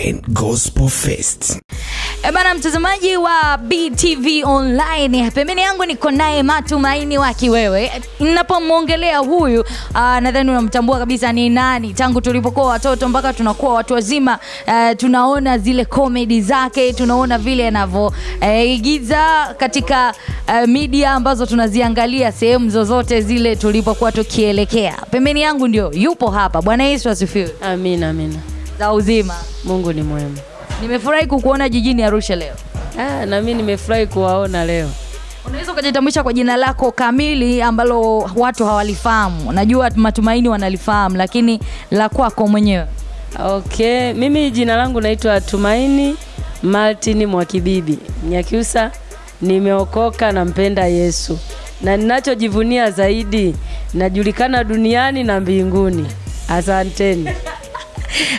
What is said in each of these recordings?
Online Gospel Fest. E bana, mtazamaji wa BTV Online, pembeni yangu niko naye Matumaini wa Wewe Ninapomwongelea huyu uh, nadhani unamtambua kabisa ni nani. Tangu tulipokuwa watoto mpaka tunakuwa watu wazima, uh, tunaona zile comedy zake, tunaona vile anavyoigiza uh, katika uh, media ambazo tunaziangalia sehemu zozote zile tulipokuwa tukielekea. Pembeni yangu ndio yupo hapa. Bwana Yesu asifiwe. Amina, amina. Za uzima. Mungu ni mwema. Nimefurahi kukuona jijini Arusha leo. Ah, na mimi nimefurahi kuwaona leo. Unaweza ukajitambulisha kwa jina lako kamili ambalo watu hawalifahamu. Najua Matumaini wanalifahamu, lakini la kwako mwenyewe. Okay, mimi jina langu naitwa Tumaini Martin Mwakibibi Nyakiusa. Nimeokoka, nampenda Yesu na ninachojivunia zaidi, najulikana duniani na mbinguni. Asanteni.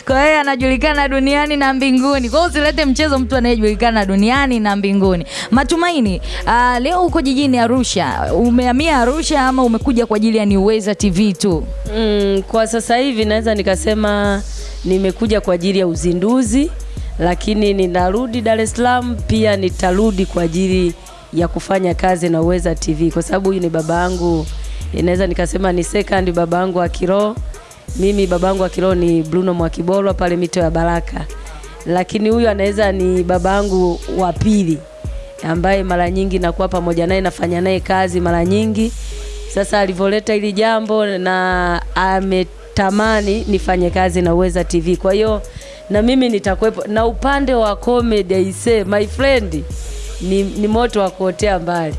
Kwa hiyo anajulikana duniani na mbinguni. Kwa hiyo usilete mchezo mtu anayejulikana duniani na mbinguni. Matumaini, uh, leo uko jijini Arusha. Umehamia Arusha ama umekuja kwa ajili ya Niweza TV tu? Mm, kwa sasa hivi naweza nikasema nimekuja kwa ajili ya uzinduzi, lakini ninarudi Dar es Salaam, pia nitarudi kwa ajili ya kufanya kazi na Uweza TV kwa sababu huyu ni baba yangu, inaweza nikasema ni second baba yangu wa kiroho. Mimi babangu wa kiroho ni Bruno Mwakibolwa pale mito ya Baraka, lakini huyu anaweza ni babangu wa pili ambaye mara nyingi nakuwa pamoja naye, nafanya naye kazi mara nyingi. Sasa alivyoleta hili jambo na ametamani nifanye kazi na Uweza TV, kwa hiyo na mimi nitakuwepo. Na upande wa comedy aise, my friend, ni, ni moto wa kuotea mbali.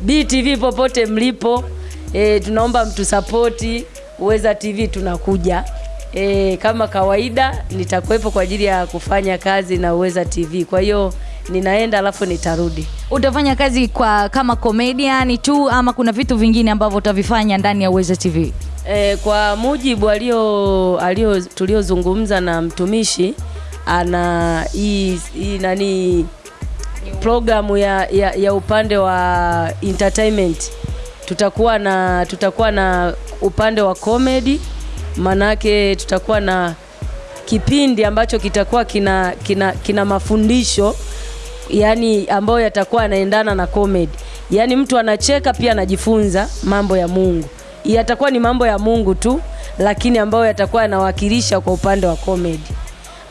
BTV popote mlipo, e, tunaomba mtusapoti Uweza TV, tunakuja e, kama kawaida nitakuwepo kwa ajili ya kufanya kazi na Uweza TV. Kwa hiyo ninaenda alafu nitarudi. Utafanya kazi kwa kama comedian tu ama kuna vitu vingine ambavyo utavifanya ndani ya Uweza TV? E, kwa mujibu alio alio tuliozungumza na mtumishi ana hii hii nani programu ya, ya, ya upande wa entertainment tutakuwa na tutakuwa na upande wa comedy, manake tutakuwa na kipindi ambacho kitakuwa kina kina, kina mafundisho yani ambayo yatakuwa yanaendana na comedy, yani mtu anacheka pia anajifunza mambo ya Mungu. Yatakuwa ni mambo ya Mungu tu, lakini ambayo yatakuwa yanawakilisha kwa upande wa comedy.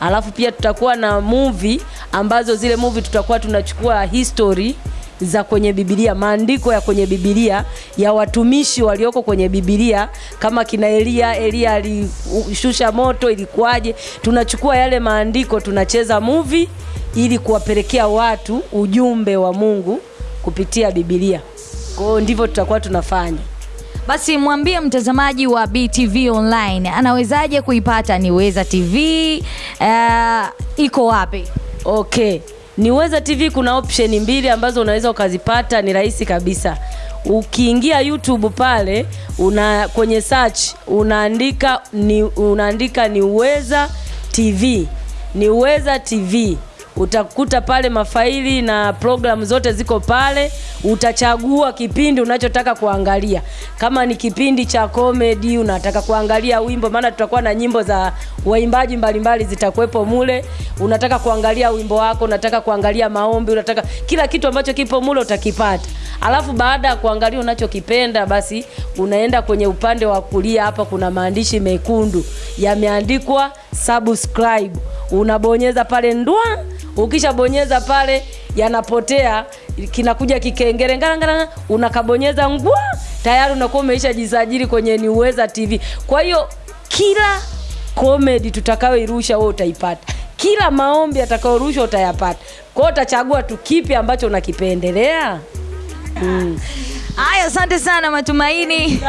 Alafu pia tutakuwa na movie ambazo zile movie tutakuwa tunachukua history za kwenye Biblia, maandiko ya kwenye Biblia ya watumishi walioko kwenye Biblia, kama kina Elia. Elia alishusha moto, ilikuwaje? Tunachukua yale maandiko, tunacheza movie ili kuwapelekea watu ujumbe wa Mungu kupitia Biblia. Kwa hiyo ndivyo tutakuwa tunafanya. Basi mwambie mtazamaji wa BTV Online anawezaje kuipata Niweza TV? Uh, iko wapi? Okay. Niweza TV kuna option mbili ambazo unaweza ukazipata, ni rahisi kabisa. Ukiingia YouTube pale una kwenye search unaandika ni unaandika Niweza TV. Niweza TV. Utakuta pale mafaili na programu zote ziko pale. Utachagua kipindi unachotaka kuangalia. Kama ni kipindi cha comedy, unataka kuangalia wimbo, maana tutakuwa na nyimbo za waimbaji mbalimbali zitakuwepo mule. Unataka kuangalia wimbo wako, unataka kuangalia maombi, unataka kila kitu ambacho kipo mule utakipata. Alafu baada ya kuangalia unachokipenda, basi unaenda kwenye upande wa kulia, hapa kuna maandishi mekundu yameandikwa subscribe. Unabonyeza pale ndwa Ukishabonyeza pale yanapotea, kinakuja kikengere ngarangara, unakabonyeza ngwa, tayari unakuwa umeisha jisajili kwenye Niweza TV. Kwa hiyo kila comedy tutakayoirusha wewe utaipata, kila maombi atakayorushwa utayapata. Kwa hiyo utachagua tu kipi ambacho unakipendelea. Mm. Haya, asante sana Matumaini.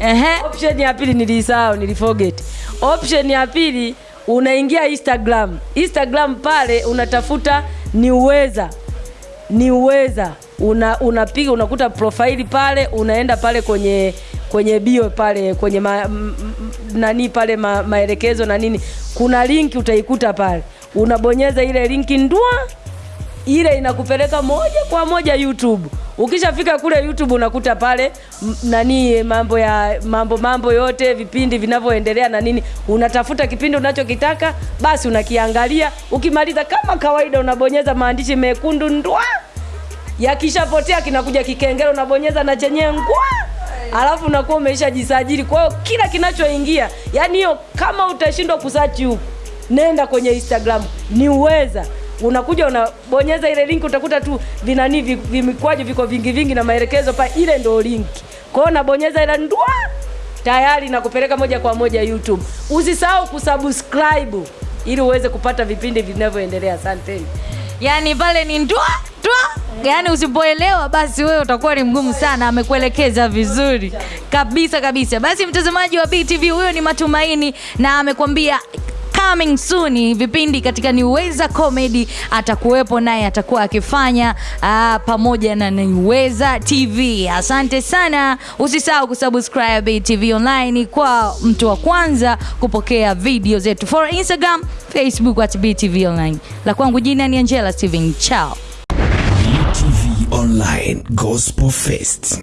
Ehe. Option ya pili nilisahau, niliforget. Option ya pili unaingia Instagram. Instagram pale unatafuta ni uweza ni uweza una unapiga unakuta profaili pale, unaenda pale kwenye kwenye bio pale kwenye ma, m, m, nani pale ma, maelekezo na nini, kuna linki utaikuta pale, unabonyeza ile linki ndua ile inakupeleka moja kwa moja YouTube. Ukishafika kule youtube unakuta pale nani mambo ya mambo mambo yote vipindi vinavyoendelea na nini. Unatafuta kipindi unachokitaka basi unakiangalia. Ukimaliza kama kawaida unabonyeza maandishi mekundu ndwa. Yakishapotea kinakuja kikengele unabonyeza na chenyewe ngwa. Alafu unakuwa umeshajisajili kwa hiyo kila kinachoingia yani hiyo kama utashindwa kusachi huku nenda kwenye instagram. Ni uweza unakuja unabonyeza ile link utakuta tu vinani vi- vimikwaji viko vingi vingi na maelekezo pa ile ndo link. Kwao unabonyeza ile ndwa tayari na kupeleka moja kwa moja youtube. Usisahau kusubscribe ili uweze kupata vipindi vinavyoendelea. Asanteni yaani pale ni ndwa ndwa yaani usipoelewa basi wewe utakuwa ni mgumu sana. Amekuelekeza vizuri. Kabisa kabisa. Basi mtazamaji wa btv huyo ni matumaini na amekwambia coming soon. Vipindi katika niweza comedy atakuwepo naye atakuwa akifanya uh, pamoja na niweza tv asante sana. Usisahau kusubscribe tv online kwa mtu wa kwanza kupokea video zetu. For instagram facebook at btv online. La kwangu jina ni angela steven. Chao. BTV Online Gospel Fest.